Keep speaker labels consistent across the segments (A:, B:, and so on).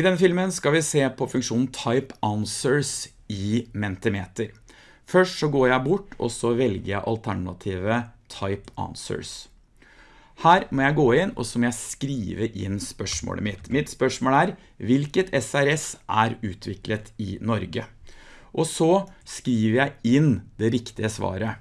A: I denne filmen skal vi se på funksjonen Type Answers i Mentimeter. Først så går jeg bort, og så velger jeg alternativet Type Answers. Her må jeg gå inn, og så må jeg skrive inn spørsmålet mitt. Mitt spørsmål er, hvilket SRS er utviklet i Norge? Og så skriver jeg inn det riktige svaret.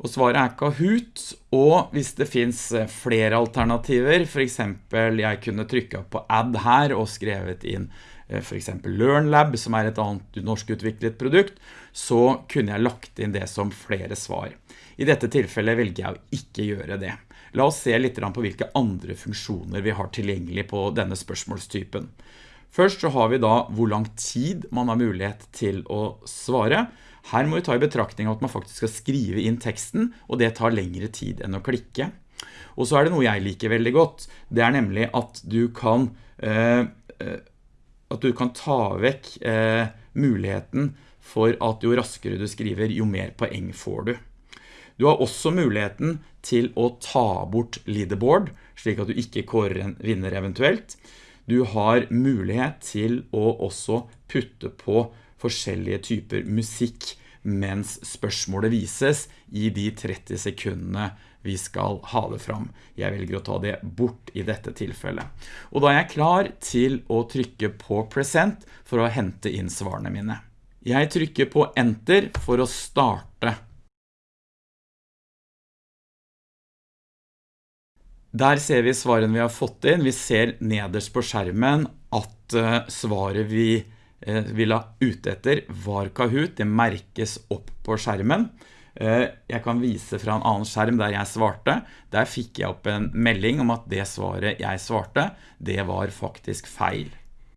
A: Og svaret er Kahoot, og hvis det finns eh, flere alternativer, for eksempel jeg kunne trykket på add her og skrevet inn eh, for eksempel LearnLab, som er et annet norsk utviklet produkt, så kunne jeg lagt inn det som flere svar. I dette tilfellet velger jeg å ikke gjøre det. La oss se litt på hvilke andre funksjoner vi har tilgjengelig på denne spørsmålstypen. Først så har vi da hvor lang tid man har mulighet til å svare, her må vi ta i betraktning at man faktisk skal skrive inn teksten, og det tar lengre tid enn å klikke. Og så er det noe jeg liker veldig godt. Det er nemlig at du kan, eh, eh, at du kan ta vekk eh, muligheten for at jo raskere du skriver, jo mer poeng får du. Du har også muligheten til å ta bort leaderboard, slik at du ikke kårer en vinner eventuelt. Du har mulighet til å også putte på forskjellige typer musikk mens spørsmålet vises i de 30 sekundene vi skal ha det fram. Jeg velger å ta det bort i dette tilfellet. Og da er jeg klar til å trykke på present for å hente inn svarene mine. Jeg trykker på enter for å starte. Der ser vi svaren vi har fått inn. Vi ser nederst på skjermen at eh, svaret vi ville vi la ute etter var Kahoot, det merkes opp på skjermen. Eh, jeg kan vise fra en annen skjerm der jeg svarte. Der fikk jeg opp en melding om at det svaret jeg svarte, det var faktisk feil.